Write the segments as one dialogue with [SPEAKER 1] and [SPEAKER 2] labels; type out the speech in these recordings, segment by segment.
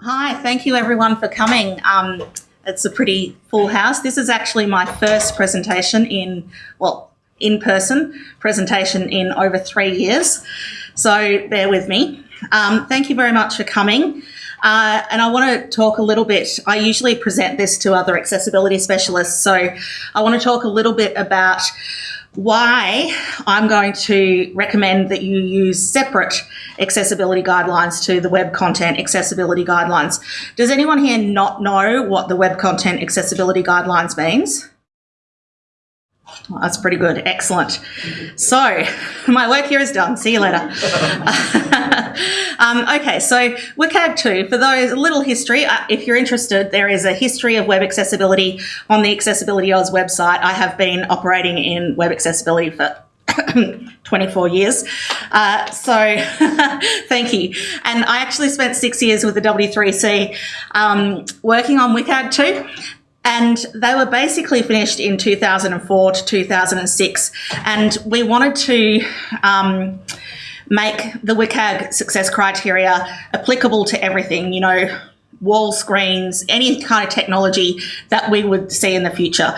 [SPEAKER 1] Hi, thank you everyone for coming. Um, it's a pretty full house. This is actually my first presentation in, well, in person presentation in over three years. So bear with me. Um, thank you very much for coming. Uh, and I want to talk a little bit. I usually present this to other accessibility specialists. So I want to talk a little bit about why I'm going to recommend that you use separate accessibility guidelines to the web content accessibility guidelines. Does anyone here not know what the web content accessibility guidelines means? Well, that's pretty good. Excellent. So, my work here is done. See you later. um, okay, so WCAG 2, for those, a little history. Uh, if you're interested, there is a history of web accessibility on the Accessibility Oz website. I have been operating in web accessibility for 24 years. Uh, so thank you. And I actually spent six years with the W3C um, working on WCAG 2. And they were basically finished in 2004 to 2006. And we wanted to um, make the WCAG success criteria applicable to everything, you know, wall screens, any kind of technology that we would see in the future.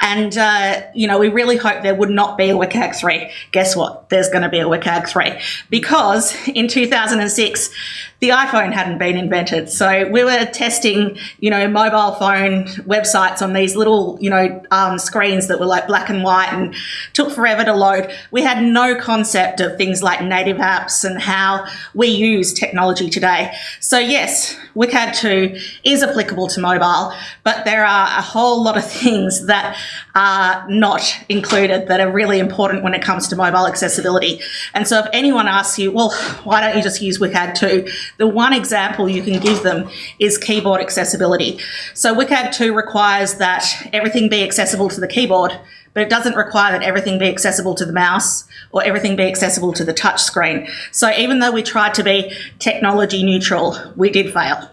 [SPEAKER 1] And, uh, you know, we really hope there would not be a WCAG 3. Guess what? There's going to be a WCAG 3 because in 2006, the iPhone hadn't been invented. So we were testing, you know, mobile phone websites on these little, you know, um, screens that were like black and white and took forever to load. We had no concept of things like native apps and how we use technology today. So yes, WCAG 2 is applicable to mobile, but there are a whole lot of things that are not included that are really important when it comes to mobile accessibility. And so if anyone asks you, well, why don't you just use WCAG 2? The one example you can give them is keyboard accessibility. So WCAG 2 requires that everything be accessible to the keyboard, but it doesn't require that everything be accessible to the mouse or everything be accessible to the touch screen. So even though we tried to be technology neutral, we did fail.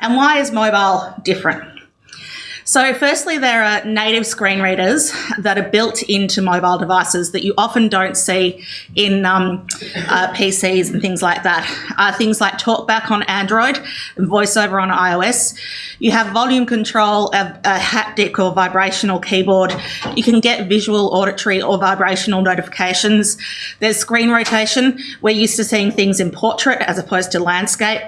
[SPEAKER 1] And why is mobile different? So firstly, there are native screen readers that are built into mobile devices that you often don't see in um, uh, PCs and things like that. Uh, things like TalkBack on Android and VoiceOver on iOS. You have volume control, a, a haptic or vibrational keyboard. You can get visual, auditory or vibrational notifications. There's screen rotation. We're used to seeing things in portrait as opposed to landscape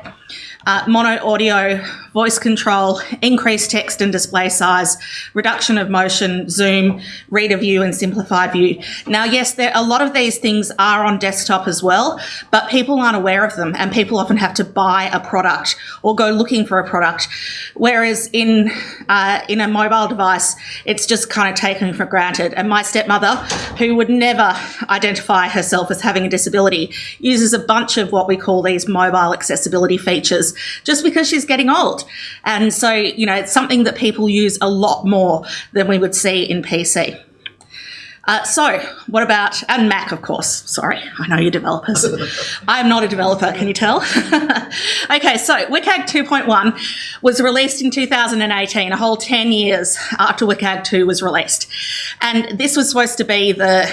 [SPEAKER 1] uh, mono audio, voice control, increased text and display size, reduction of motion, zoom, reader view and simplified view. Now, yes, there, a lot of these things are on desktop as well, but people aren't aware of them and people often have to buy a product or go looking for a product. Whereas in, uh, in a mobile device, it's just kind of taken for granted. And my stepmother, who would never identify herself as having a disability, uses a bunch of what we call these mobile accessibility features just because she's getting old. And so, you know, it's something that people use a lot more than we would see in PC. Uh, so, what about, and Mac, of course. Sorry, I know you're developers. I am not a developer, can you tell? okay, so WCAG 2.1 was released in 2018, a whole 10 years after WCAG 2 was released. And this was supposed to be the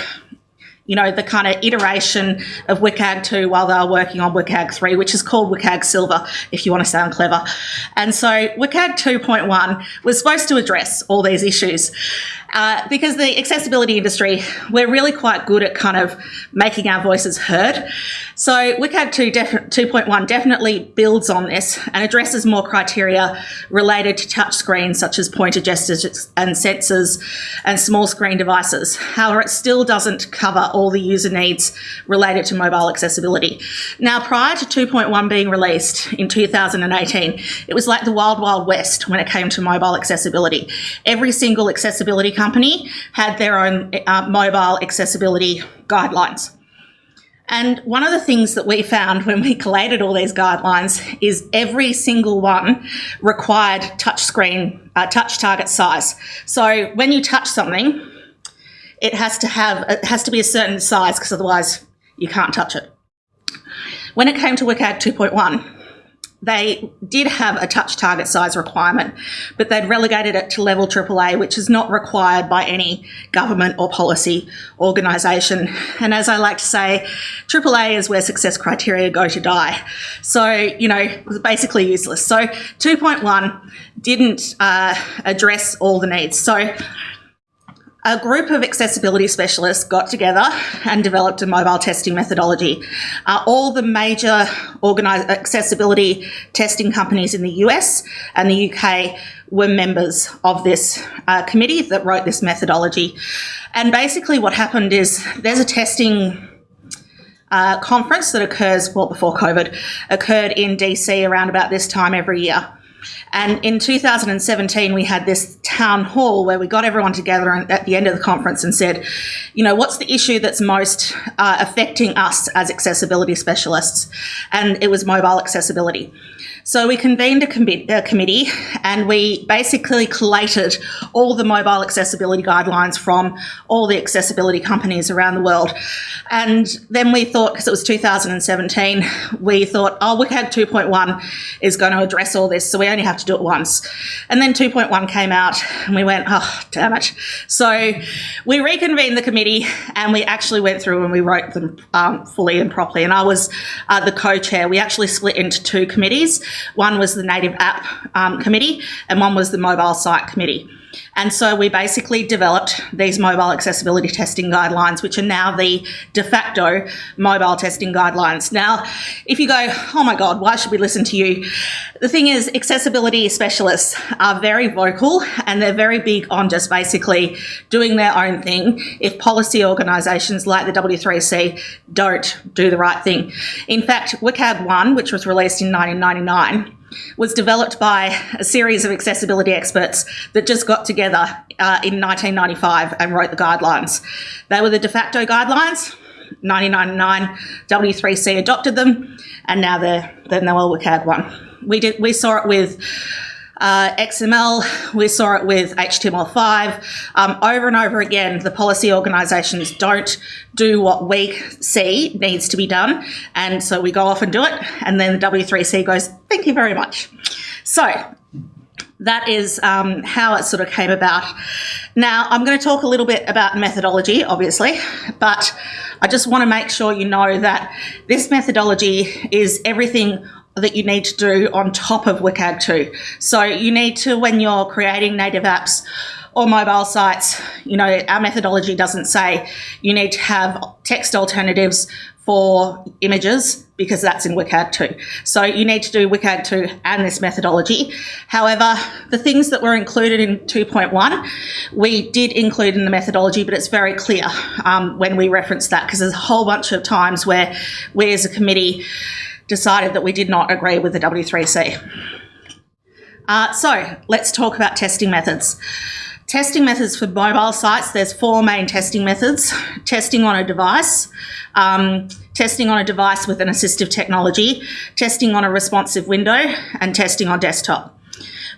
[SPEAKER 1] you know, the kind of iteration of WCAG 2 while they were working on WCAG 3, which is called WCAG Silver, if you want to sound clever. And so WCAG 2.1 was supposed to address all these issues. Uh, because the accessibility industry, we're really quite good at kind of making our voices heard. So WCAG 2 2.1 definitely builds on this and addresses more criteria related to touchscreens such as pointer gestures and sensors and small screen devices. However, it still doesn't cover all the user needs related to mobile accessibility. Now, prior to 2.1 being released in 2018, it was like the wild, wild west when it came to mobile accessibility. Every single accessibility company had their own uh, mobile accessibility guidelines. And one of the things that we found when we collated all these guidelines is every single one required touch screen, uh, touch target size. So when you touch something, it has to have, it has to be a certain size because otherwise you can't touch it. When it came to WCAG 2.1, they did have a touch target size requirement, but they'd relegated it to level AAA, which is not required by any government or policy organisation. And as I like to say, AAA is where success criteria go to die. So, you know, basically useless. So 2.1 didn't uh, address all the needs. So a group of accessibility specialists got together and developed a mobile testing methodology. Uh, all the major accessibility testing companies in the US and the UK were members of this uh, committee that wrote this methodology. And basically, what happened is there's a testing uh, conference that occurs, well, before COVID, occurred in DC around about this time every year. And in 2017, we had this town hall where we got everyone together at the end of the conference and said, you know, what's the issue that's most uh, affecting us as accessibility specialists? And it was mobile accessibility. So we convened a, com a, committee and we basically collated all the mobile accessibility guidelines from all the accessibility companies around the world. And then we thought, because it was 2017, we thought, oh, WCAG 2.1 is going to address all this, so we only have to do it once. And then 2.1 came out and we went, oh, damn it. So we reconvened the committee and we actually went through and we wrote them um, fully and properly. And I was uh, the co-chair. We actually split into two committees. One was the Native App um, Committee and one was the Mobile Site Committee. And so we basically developed these mobile accessibility testing guidelines, which are now the de facto mobile testing guidelines. Now, if you go, oh my God, why should we listen to you? The thing is, accessibility specialists are very vocal and they're very big on just basically doing their own thing if policy organisations like the W3C don't do the right thing. In fact, WCAG 1, which was released in 1999, was developed by a series of accessibility experts that just got together uh, in 1995 and wrote the guidelines. They were the de facto guidelines. 1999, W3C adopted them, and now they're the Noel WCAG one. We did we saw it with uh, XML, we saw it with HTML5. Um, over and over again, the policy organisations don't do what we see needs to be done. And so we go off and do it. And then the W3C goes, thank you very much. So that is um, how it sort of came about. Now, I'm going to talk a little bit about methodology, obviously, but I just want to make sure you know that this methodology is everything that you need to do on top of WCAG 2. So you need to, when you're creating native apps or mobile sites, you know, our methodology doesn't say you need to have text alternatives for images because that's in WCAG 2. So you need to do WCAG 2 and this methodology. However, the things that were included in 2.1, we did include in the methodology, but it's very clear um, when we reference that because there's a whole bunch of times where we as a committee decided that we did not agree with the W3C. Uh, so let's talk about testing methods. Testing methods for mobile sites, there's four main testing methods. Testing on a device, um, testing on a device with an assistive technology, testing on a responsive window, and testing on desktop.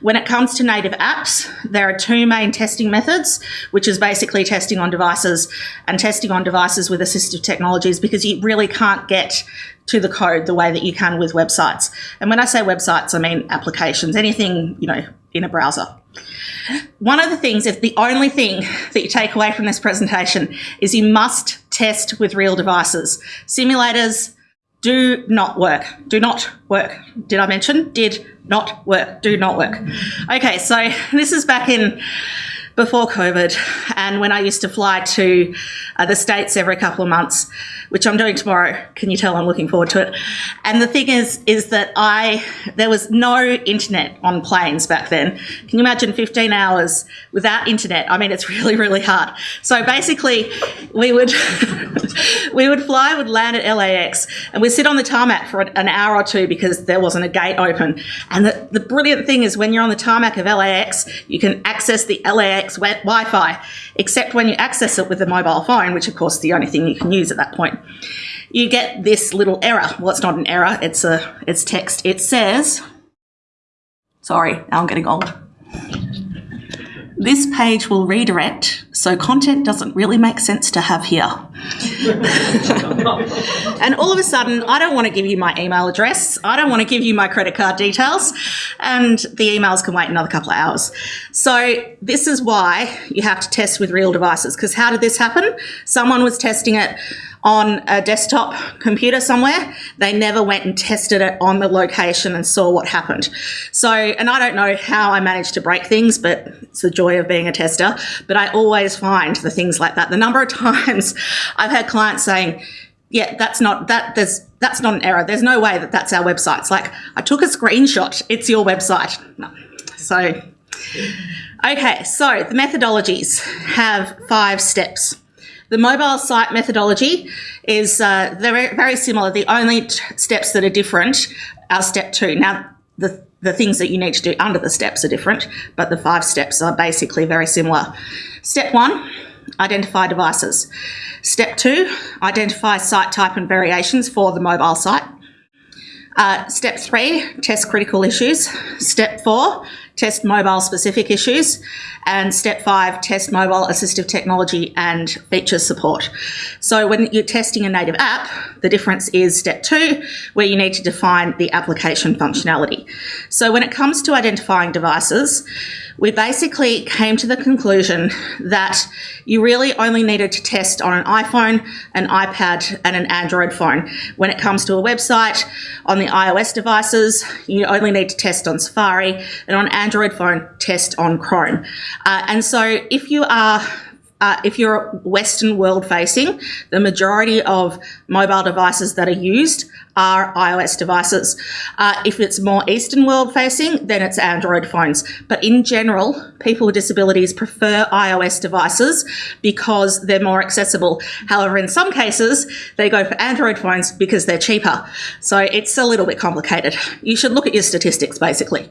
[SPEAKER 1] When it comes to native apps, there are two main testing methods, which is basically testing on devices and testing on devices with assistive technologies because you really can't get to the code the way that you can with websites. And when I say websites, I mean applications, anything, you know, in a browser. One of the things, if the only thing that you take away from this presentation is you must test with real devices. Simulators do not work. Do not work. Did I mention? Did not work. Do not work. Okay, so this is back in before COVID and when I used to fly to uh, the States every couple of months which I'm doing tomorrow. Can you tell I'm looking forward to it? And the thing is, is that I there was no internet on planes back then. Can you imagine 15 hours without internet? I mean, it's really, really hard. So basically, we would we would fly, would land at LAX, and we'd sit on the tarmac for an hour or two because there wasn't a gate open. And the, the brilliant thing is, when you're on the tarmac of LAX, you can access the LAX Wi-Fi, except when you access it with a mobile phone, which of course is the only thing you can use at that point you get this little error. Well, it's not an error, it's a it's text. It says, sorry, now I'm getting old. This page will redirect, so content doesn't really make sense to have here. and all of a sudden, I don't want to give you my email address, I don't want to give you my credit card details, and the emails can wait another couple of hours. So, this is why you have to test with real devices, because how did this happen? Someone was testing it on a desktop computer somewhere. They never went and tested it on the location and saw what happened. So, and I don't know how I managed to break things, but it's the joy of being a tester. But I always find the things like that. The number of times I've had clients saying, yeah, that's not that. There's that's not an error. There's no way that that's our website. It's like I took a screenshot. It's your website. So, okay. So the methodologies have five steps. The mobile site methodology is uh, very, very similar. The only steps that are different are step two. Now, the, the things that you need to do under the steps are different, but the five steps are basically very similar. Step one, identify devices. Step two, identify site type and variations for the mobile site. Uh, step three, test critical issues. Step four, test mobile specific issues. And step five, test mobile assistive technology and feature support. So when you're testing a native app, the difference is step two, where you need to define the application functionality. So when it comes to identifying devices, we basically came to the conclusion that you really only needed to test on an iPhone, an iPad, and an Android phone. When it comes to a website, on the iOS devices, you only need to test on Safari, and on Android phone, test on Chrome. Uh, and so if you are uh, if you're Western world facing, the majority of mobile devices that are used are iOS devices. Uh, if it's more Eastern world facing, then it's Android phones. But in general, people with disabilities prefer iOS devices because they're more accessible. However, in some cases, they go for Android phones because they're cheaper. So it's a little bit complicated. You should look at your statistics basically.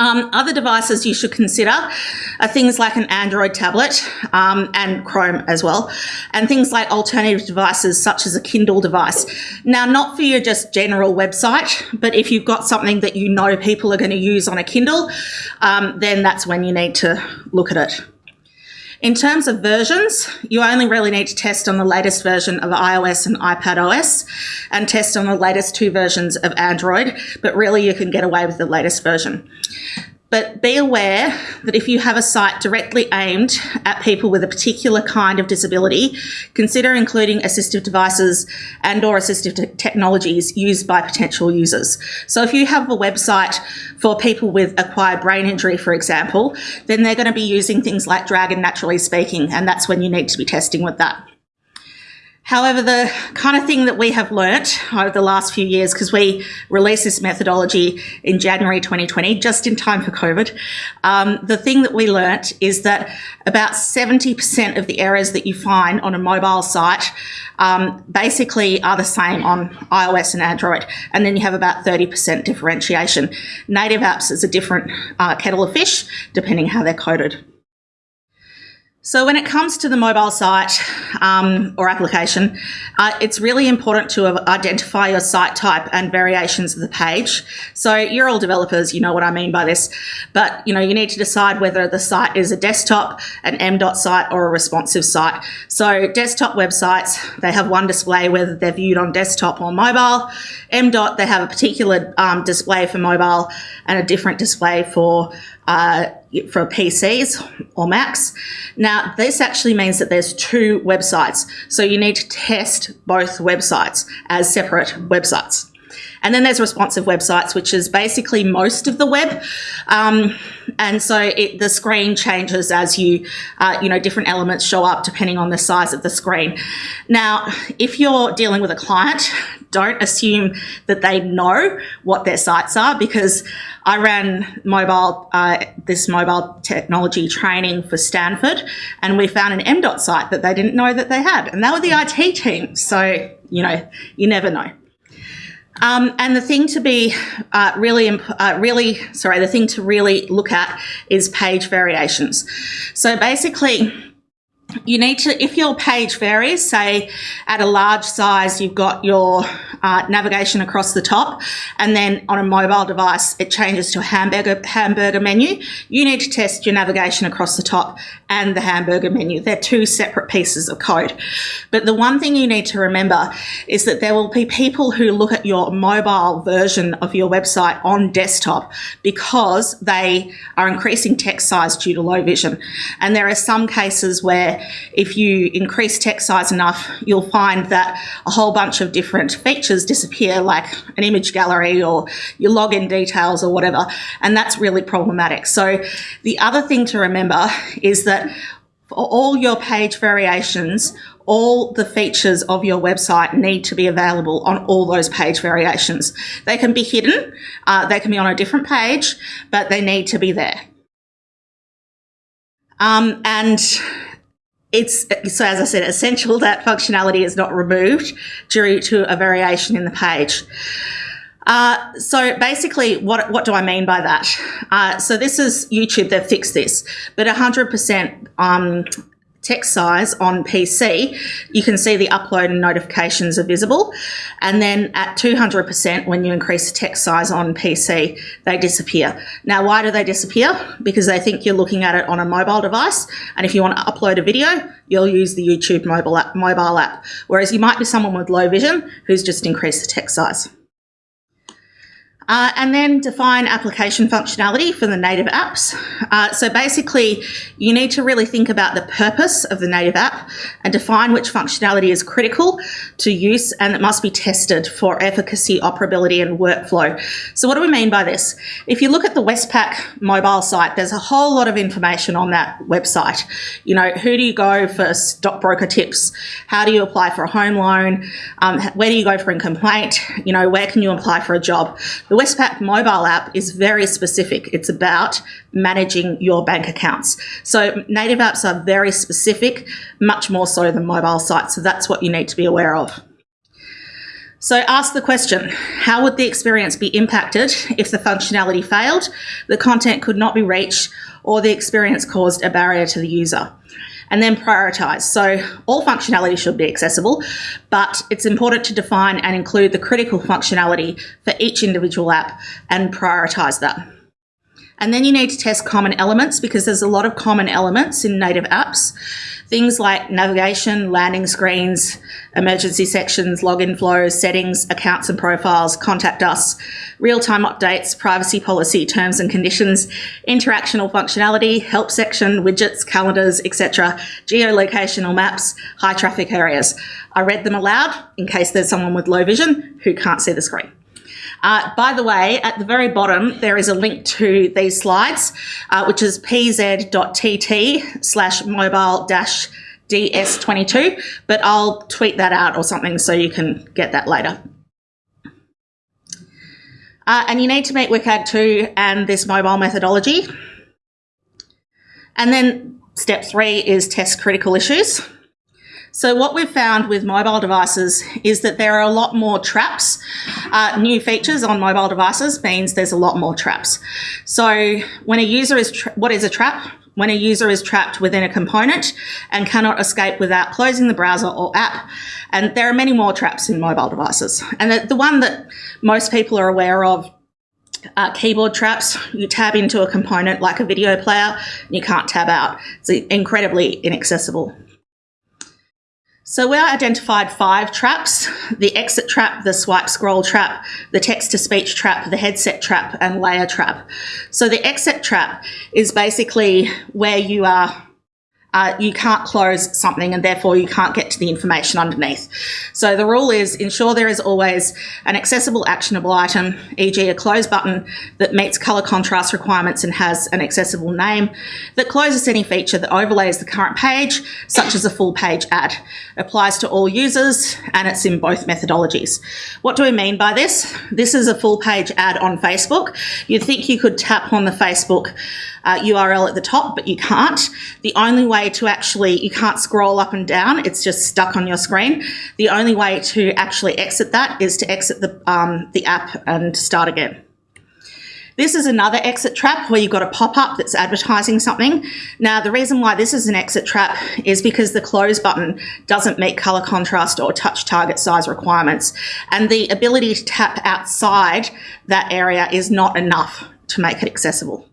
[SPEAKER 1] Um, other devices you should consider are things like an Android tablet um, and Chrome as well, and things like alternative devices such as a Kindle device. Now, not for your just general website, but if you've got something that you know people are going to use on a Kindle, um, then that's when you need to look at it. In terms of versions, you only really need to test on the latest version of iOS and iPad OS and test on the latest two versions of Android, but really you can get away with the latest version. But be aware that if you have a site directly aimed at people with a particular kind of disability, consider including assistive devices and or assistive te technologies used by potential users. So if you have a website for people with acquired brain injury, for example, then they're going to be using things like Dragon Naturally Speaking, and that's when you need to be testing with that. However, the kind of thing that we have learnt over the last few years, because we released this methodology in January 2020, just in time for COVID, um, the thing that we learnt is that about 70% of the errors that you find on a mobile site um, basically are the same on iOS and Android. And then you have about 30% differentiation. Native apps is a different uh, kettle of fish, depending how they're coded. So when it comes to the mobile site um, or application, uh, it's really important to identify your site type and variations of the page. So you're all developers, you know what I mean by this, but you know you need to decide whether the site is a desktop, an M.dot site, or a responsive site. So desktop websites they have one display whether they're viewed on desktop or mobile. M.dot they have a particular um, display for mobile and a different display for uh, for PCs or Macs. Now, this actually means that there's two websites. So you need to test both websites as separate websites. And then there's responsive websites, which is basically most of the web. Um, and so it, the screen changes as you, uh, you know, different elements show up depending on the size of the screen. Now, if you're dealing with a client, don't assume that they know what their sites are because I ran mobile, uh, this mobile technology training for Stanford, and we found an M.dot site that they didn't know that they had, and they were the IT team. So, you know, you never know. Um, and the thing to be uh, really, uh, really, sorry, the thing to really look at is page variations. So basically, you need to, if your page varies, say at a large size, you've got your uh, navigation across the top, and then on a mobile device, it changes to a hamburger, hamburger menu. You need to test your navigation across the top and the hamburger menu. They're two separate pieces of code. But the one thing you need to remember is that there will be people who look at your mobile version of your website on desktop because they are increasing text size due to low vision. And there are some cases where if you increase text size enough, you'll find that a whole bunch of different features disappear, like an image gallery or your login details or whatever. And that's really problematic. So the other thing to remember is that for all your page variations, all the features of your website need to be available on all those page variations. They can be hidden, uh, they can be on a different page, but they need to be there. Um, and it's so as I said, essential that functionality is not removed due to a variation in the page. Uh, so basically, what what do I mean by that? Uh, so this is YouTube. They've fixed this, but 100% um, text size on PC, you can see the upload and notifications are visible. And then at 200%, when you increase the text size on PC, they disappear. Now, why do they disappear? Because they think you're looking at it on a mobile device. And if you want to upload a video, you'll use the YouTube mobile app, mobile app. Whereas you might be someone with low vision who's just increased the text size. Uh, and then define application functionality for the native apps. Uh, so basically, you need to really think about the purpose of the native app and define which functionality is critical to use and it must be tested for efficacy, operability, and workflow. So what do we mean by this? If you look at the Westpac mobile site, there's a whole lot of information on that website. You know, who do you go for stockbroker tips? How do you apply for a home loan? Um, where do you go for a complaint? You know, where can you apply for a job? The Westpac mobile app is very specific. It's about managing your bank accounts. So native apps are very specific, much more so than mobile sites. So that's what you need to be aware of. So ask the question, how would the experience be impacted if the functionality failed, the content could not be reached, or the experience caused a barrier to the user? And then prioritize. So all functionality should be accessible, but it's important to define and include the critical functionality for each individual app and prioritize that. And then you need to test common elements because there's a lot of common elements in native apps. Things like navigation, landing screens, emergency sections, login flows, settings, accounts and profiles, contact us, real-time updates, privacy policy, terms and conditions, interactional functionality, help section, widgets, calendars, etc., geolocational maps, high traffic areas. I read them aloud in case there's someone with low vision who can't see the screen. Uh, by the way, at the very bottom, there is a link to these slides, uh, which is pz.tt slash mobile dash DS22, but I'll tweet that out or something so you can get that later. Uh, and you need to meet WCAG 2 and this mobile methodology. And then step three is test critical issues. So what we've found with mobile devices is that there are a lot more traps. Uh, new features on mobile devices means there's a lot more traps. So when a user is, what is a trap? When a user is trapped within a component and cannot escape without closing the browser or app. And there are many more traps in mobile devices. And the, the one that most people are aware of uh, keyboard traps. You tab into a component like a video player, you can't tab out. It's incredibly inaccessible. So we identified five traps, the exit trap, the swipe scroll trap, the text to speech trap, the headset trap and layer trap. So the exit trap is basically where you are uh, you can't close something and therefore you can't get to the information underneath. So the rule is ensure there is always an accessible actionable item, e.g. a close button that meets color contrast requirements and has an accessible name that closes any feature that overlays the current page, such as a full page ad. Applies to all users and it's in both methodologies. What do we mean by this? This is a full page ad on Facebook. You'd think you could tap on the Facebook uh, URL at the top, but you can't. The only way to actually, you can't scroll up and down, it's just stuck on your screen. The only way to actually exit that is to exit the, um, the app and start again. This is another exit trap where you've got a pop-up that's advertising something. Now, the reason why this is an exit trap is because the close button doesn't meet color contrast or touch target size requirements. And the ability to tap outside that area is not enough to make it accessible.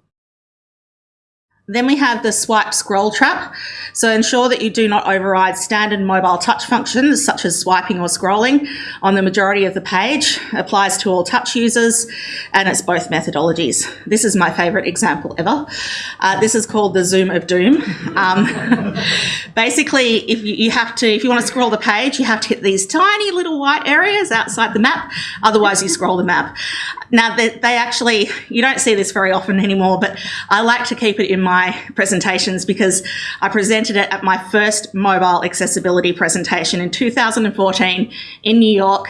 [SPEAKER 1] Then we have the swipe scroll trap. So ensure that you do not override standard mobile touch functions such as swiping or scrolling on the majority of the page. Applies to all touch users and it's both methodologies. This is my favorite example ever. Uh, this is called the zoom of doom. Um, basically, if you, you have to, if you want to scroll the page, you have to hit these tiny little white areas outside the map. Otherwise, you scroll the map. Now, they, they actually, you don't see this very often anymore, but I like to keep it in my my presentations because I presented it at my first mobile accessibility presentation in 2014 in New York.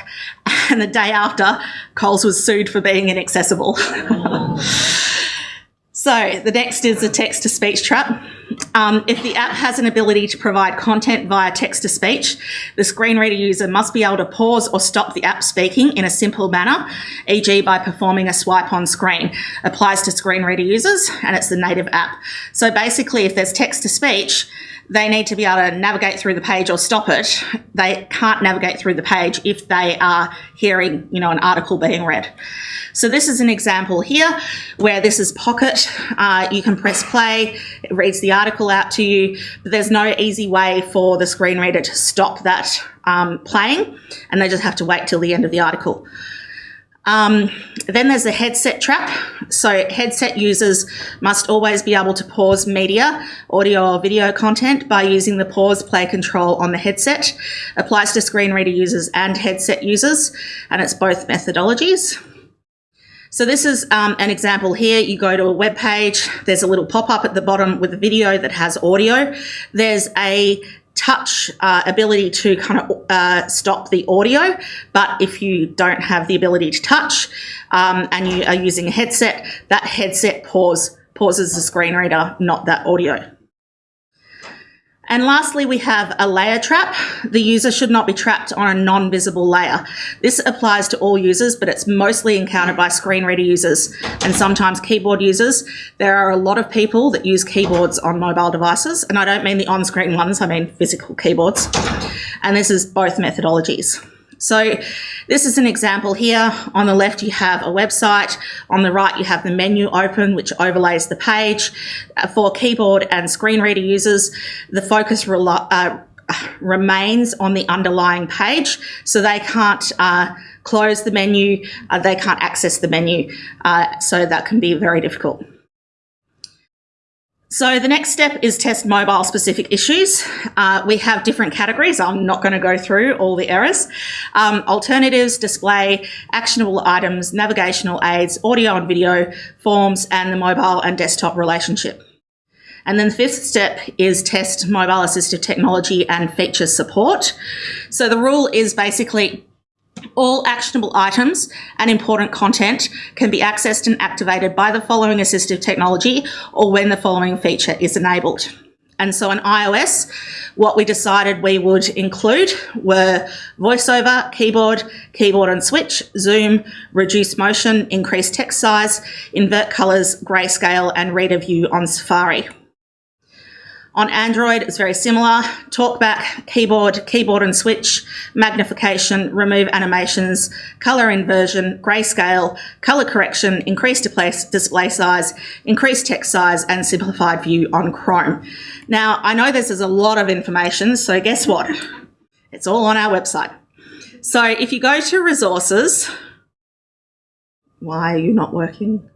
[SPEAKER 1] And the day after, Coles was sued for being inaccessible. Oh. so the next is a text to speech trap. Um, if the app has an ability to provide content via text to speech, the screen reader user must be able to pause or stop the app speaking in a simple manner, e.g. by performing a swipe on screen. Applies to screen reader users and it's the native app. So basically, if there's text to speech, they need to be able to navigate through the page or stop it. They can't navigate through the page if they are hearing, you know, an article being read. So this is an example here where this is Pocket. Uh, you can press play, it reads the article out to you, but there's no easy way for the screen reader to stop that um, playing, and they just have to wait till the end of the article. Um, then there's the headset trap. So headset users must always be able to pause media, audio or video content by using the pause play control on the headset. Applies to screen reader users and headset users, and it's both methodologies. So this is um, an example here. You go to a web page, there's a little pop-up at the bottom with a video that has audio. There's a touch uh, ability to kind of uh, stop the audio, but if you don't have the ability to touch um, and you are using a headset, that headset pause pauses the screen reader, not that audio. And lastly, we have a layer trap. The user should not be trapped on a non-visible layer. This applies to all users, but it's mostly encountered by screen reader users and sometimes keyboard users. There are a lot of people that use keyboards on mobile devices, and I don't mean the on-screen ones, I mean physical keyboards. And this is both methodologies. So this is an example here. On the left, you have a website. On the right, you have the menu open, which overlays the page. Uh, for keyboard and screen reader users, the focus uh, remains on the underlying page, so they can't uh, close the menu, uh, they can't access the menu, uh, so that can be very difficult. So the next step is test mobile specific issues. Uh, we have different categories. I'm not going to go through all the errors. Um, alternatives, display, actionable items, navigational aids, audio and video, forms, and the mobile and desktop relationship. And then the fifth step is test mobile assistive technology and feature support. So the rule is basically all actionable items and important content can be accessed and activated by the following assistive technology or when the following feature is enabled. And so on iOS, what we decided we would include were voiceover, keyboard, keyboard and switch, zoom, reduce motion, increase text size, invert colors, grayscale, and reader view on Safari. On Android, it's very similar. Talkback, keyboard, keyboard and switch, magnification, remove animations, color inversion, grayscale, color correction, increased display size, increased text size, and simplified view on Chrome. Now, I know this is a lot of information, so guess what? It's all on our website. So if you go to resources, why are you not working?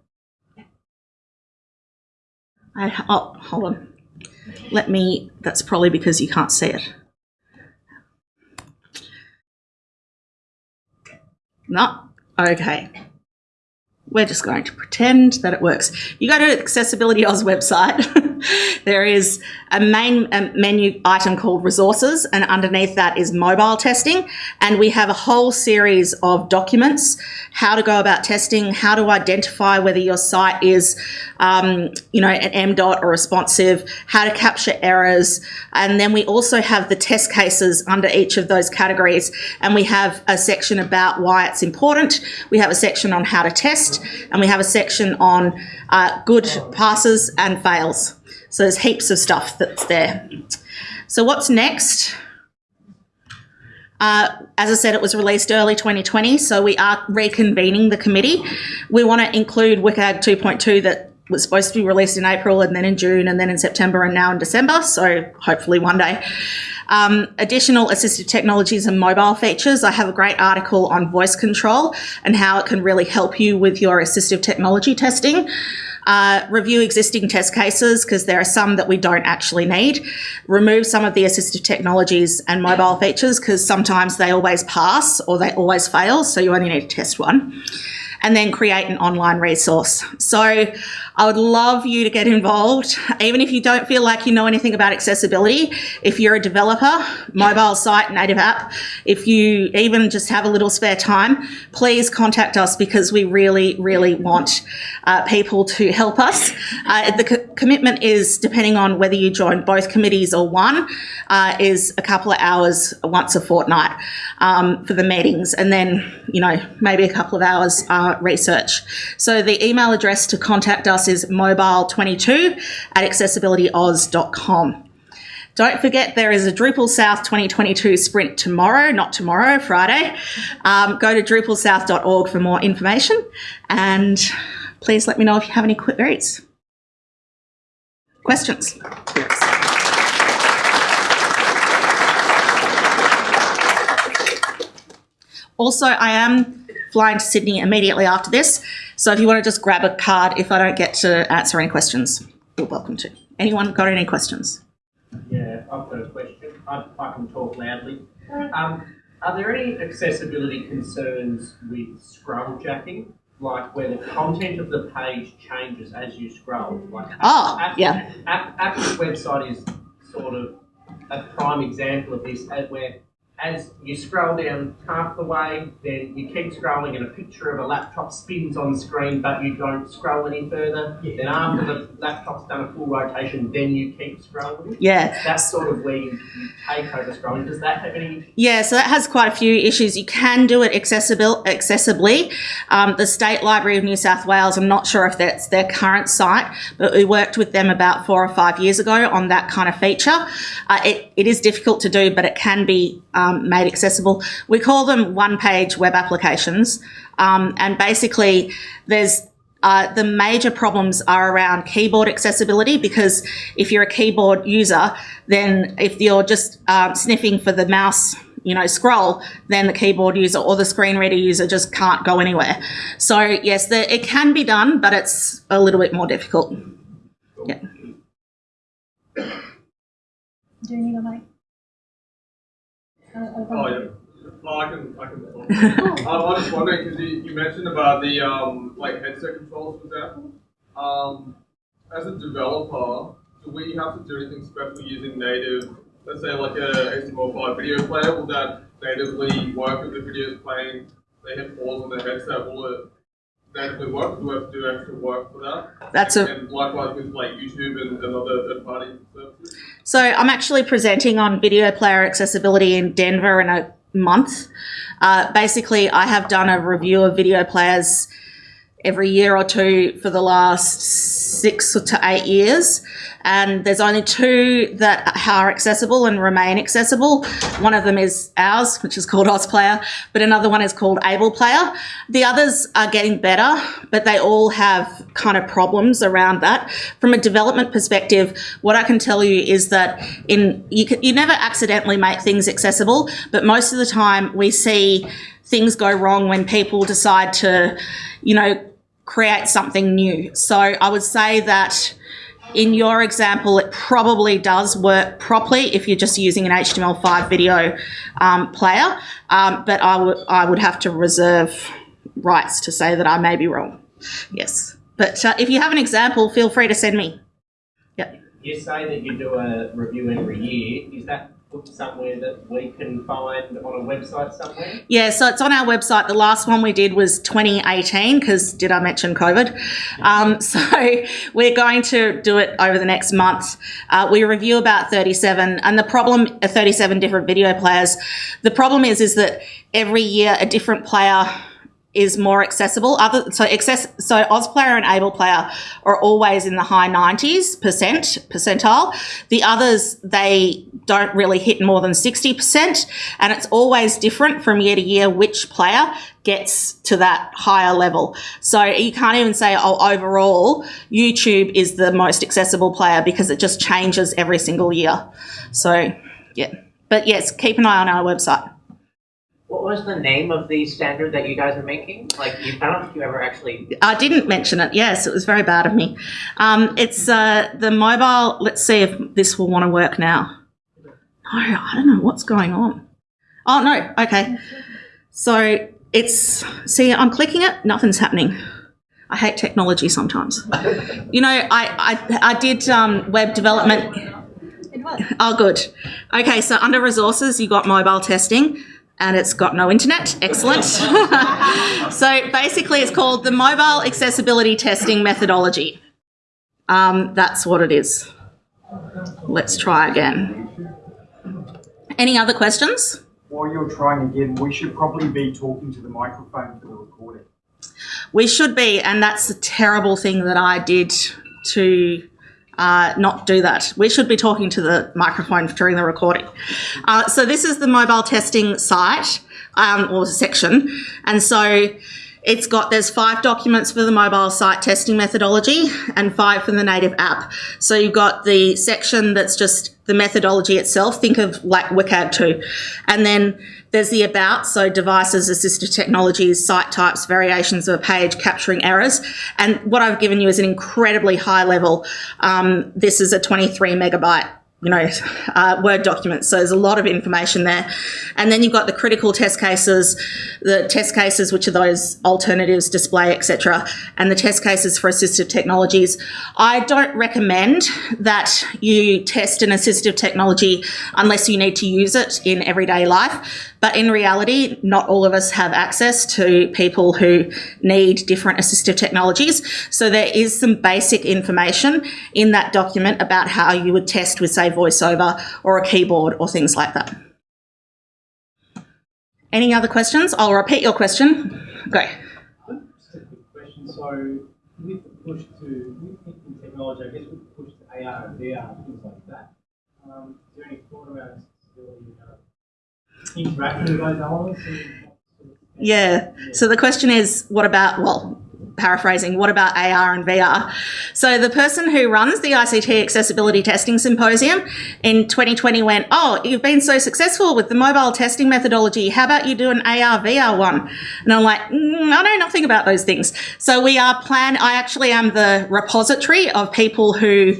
[SPEAKER 1] I, oh, hold on. Let me, that's probably because you can't see it. No, okay. We're just going to pretend that it works. You go to Accessibility Oz website. there is a main menu item called resources and underneath that is mobile testing. And we have a whole series of documents, how to go about testing, how to identify whether your site is, um, you know, an MDOT or responsive, how to capture errors. And then we also have the test cases under each of those categories. And we have a section about why it's important. We have a section on how to test and we have a section on uh, good passes and fails. So there's heaps of stuff that's there. So what's next? Uh, as I said, it was released early 2020, so we are reconvening the committee. We want to include WCAG 2.2 that was supposed to be released in April and then in June and then in September and now in December, so hopefully one day. Um, additional assistive technologies and mobile features. I have a great article on voice control and how it can really help you with your assistive technology testing. Uh, review existing test cases because there are some that we don't actually need. Remove some of the assistive technologies and mobile features because sometimes they always pass or they always fail, so you only need to test one. And then create an online resource. So I would love you to get involved, even if you don't feel like you know anything about accessibility. If you're a developer, mobile site, native app, if you even just have a little spare time, please contact us because we really, really want uh, people to help us. Uh, the commitment is, depending on whether you join both committees or one, uh, is a couple of hours once a fortnight um, for the meetings, and then, you know, maybe a couple of hours uh, research. So the email address to contact us is mobile22 at accessibilityoz.com. Don't forget there is a Drupal South 2022 sprint tomorrow, not tomorrow, Friday. Um, go to drupalsouth.org for more information and please let me know if you have any quick queries. Questions? Also, I am flying to Sydney immediately after this. So if you want to just grab a card, if I don't get to answer any questions, you're welcome to. Anyone got any questions?
[SPEAKER 2] Yeah, I've got a question. I, I can talk loudly. Um, are there any accessibility concerns with scroll jacking? Like where the content of the page changes as you scroll? Like
[SPEAKER 1] oh, yeah.
[SPEAKER 2] Apple's website is sort of a prime example of this, where as you scroll down half the way, then you keep scrolling and a picture of a laptop spins on the screen, but you don't scroll any further. Yeah. Then after the laptop's done a full rotation, then you keep scrolling.
[SPEAKER 1] Yeah.
[SPEAKER 2] That's sort of where you, you take over scrolling. Does that have any?
[SPEAKER 1] Yeah, so that has quite a few issues. You can do it accessible, accessibly. Um, the State Library of New South Wales, I'm not sure if that's their current site, but we worked with them about four or five years ago on that kind of feature. Uh, it, it is difficult to do, but it can be um, made accessible. We call them one-page web applications, um, and basically there's uh, the major problems are around keyboard accessibility because if you're a keyboard user, then if you're just uh, sniffing for the mouse you know, scroll, then the keyboard user or the screen reader user just can't go anywhere. So yes, the, it can be done, but it's a little bit more difficult. Yeah.
[SPEAKER 3] Do you need a mic?
[SPEAKER 4] Oh, yeah. I can, I can. um, I was just wondering because you, you mentioned about the um, like headset controls, for example. Um, as a developer, do we have to do anything special using native, let's say like a HTML5 video player? Will that natively work if the video is playing? They hit pause on the headset. Will it work? Do we have to do extra work for that?
[SPEAKER 1] That's a.
[SPEAKER 4] And likewise with like YouTube and, and other third-party services.
[SPEAKER 1] So I'm actually presenting on video player accessibility in Denver in a month. Uh, basically, I have done a review of video players every year or two for the last six to eight years. And there's only two that are accessible and remain accessible. One of them is ours, which is called OzPlayer, but another one is called AblePlayer. The others are getting better, but they all have kind of problems around that. From a development perspective, what I can tell you is that in you, can, you never accidentally make things accessible, but most of the time we see things go wrong when people decide to, you know, create something new. So I would say that in your example, it probably does work properly if you're just using an HTML5 video um, player, um, but I would I would have to reserve rights to say that I may be wrong. Yes, but uh, if you have an example, feel free to send me. Yep.
[SPEAKER 2] You say that you do a review every year. Is that somewhere that we can find on a website somewhere?
[SPEAKER 1] Yeah, so it's on our website. The last one we did was 2018 because did I mention COVID? Um, so we're going to do it over the next month. Uh, we review about 37 and the problem, uh, 37 different video players. The problem is, is that every year a different player is more accessible. Other so access so Ozplayer and Able Player are always in the high 90s percent percentile. The others they don't really hit more than 60%, and it's always different from year to year which player gets to that higher level. So you can't even say, oh, overall, YouTube is the most accessible player because it just changes every single year. So, yeah. But yes, keep an eye on our website.
[SPEAKER 5] What was the name of the standard that you guys are making? Like, you, I don't think you ever actually.
[SPEAKER 1] I didn't mention it. Yes, it was very bad of me. Um, it's uh, the mobile. Let's see if this will want to work now. No, I don't know what's going on. Oh no. Okay. So it's see, I'm clicking it. Nothing's happening. I hate technology sometimes. you know, I I, I did um, web development. Oh, good. Okay, so under resources, you got mobile testing and it's got no internet. Excellent. so basically, it's called the Mobile Accessibility Testing Methodology. Um, that's what it is. Let's try again. Any other questions?
[SPEAKER 6] While you're trying again, we should probably be talking to the microphone for the recording.
[SPEAKER 1] We should be, and that's a terrible thing that I did to uh, not do that. We should be talking to the microphone during the recording. Uh, so this is the mobile testing site um, or section, and so it's got there's five documents for the mobile site testing methodology and five for the native app. So you've got the section that's just the methodology itself. Think of like WCAG 2, and then there's the about, so devices, assistive technologies, site types, variations of a page, capturing errors. And what I've given you is an incredibly high level. Um, this is a 23 megabyte you know, uh, Word documents. So there's a lot of information there. And then you've got the critical test cases, the test cases, which are those alternatives, display, etc., and the test cases for assistive technologies. I don't recommend that you test an assistive technology unless you need to use it in everyday life. But in reality, not all of us have access to people who need different assistive technologies. So there is some basic information in that document about how you would test with, say, VoiceOver or a keyboard or things like that. Any other questions? I'll repeat your question. Go.
[SPEAKER 7] Just a quick question. So, with the push to with technology, I guess with the push to AR and VR, things like that, um, is there any thought around accessibility interacting with those elements?
[SPEAKER 1] Yeah. So the question is, what about, well, paraphrasing, what about AR and VR? So the person who runs the ICT Accessibility Testing Symposium in 2020 went, oh, you've been so successful with the mobile testing methodology. How about you do an AR VR one? And I'm like, mm, I know nothing about those things. So we are plan. I actually am the repository of people who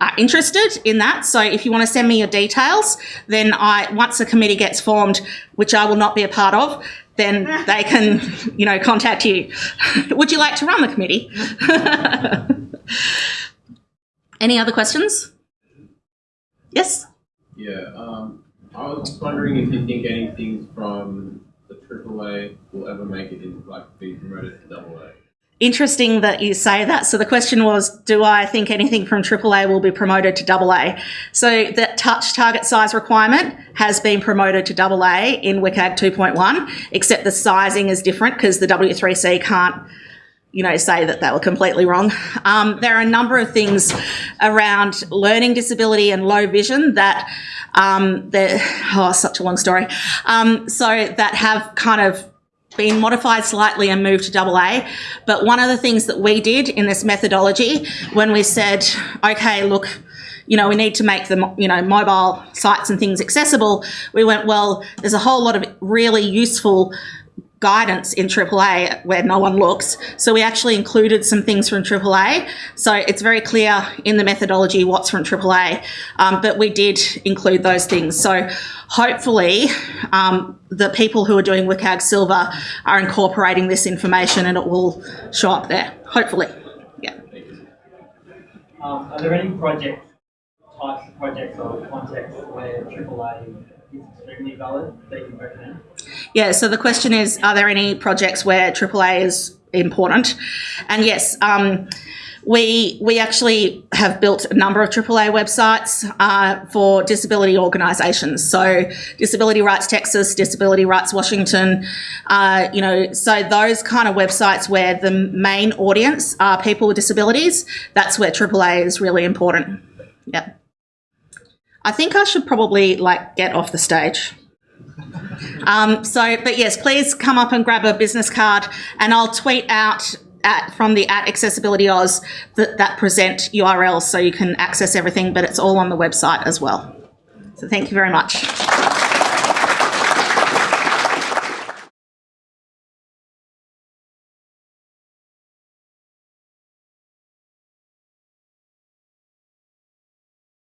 [SPEAKER 1] are interested in that. So if you want to send me your details, then I once a committee gets formed, which I will not be a part of, then they can, you know, contact you. Would you like to run the committee? Any other questions? Yes.
[SPEAKER 8] Yeah, um, I was wondering if you think anything from the AAA will ever make it into like be promoted.
[SPEAKER 1] Interesting that you say that. So the question was, do I think anything from AAA will be promoted to AA? So the touch target size requirement has been promoted to AA in WCAG 2.1, except the sizing is different because the W3C can't you know, say that they were completely wrong. Um, there are a number of things around learning disability and low vision that, um, oh, such a long story. Um, so that have kind of been modified slightly and moved to double A. But one of the things that we did in this methodology when we said, okay, look, you know, we need to make the, you know, mobile sites and things accessible, we went, well, there's a whole lot of really useful guidance in AAA where no one looks. So we actually included some things from AAA. So it's very clear in the methodology what's from AAA, um, but we did include those things. So hopefully um, the people who are doing WCAG Silver are incorporating this information and it will show up there, hopefully. Yeah.
[SPEAKER 7] Um, are there any project types of projects or contexts where AAA
[SPEAKER 1] Yeah, so the question is, are there any projects where AAA is important? And yes, um, we we actually have built a number of AAA websites uh, for disability organisations. So Disability Rights Texas, Disability Rights Washington, uh, you know, so those kind of websites where the main audience are people with disabilities. That's where AAA is really important. Yep. I think I should probably like get off the stage. Um, so, but yes, please come up and grab a business card, and I'll tweet out at from the at Accessibility Oz that, that present URLs so you can access everything. But it's all on the website as well. So, thank you very much.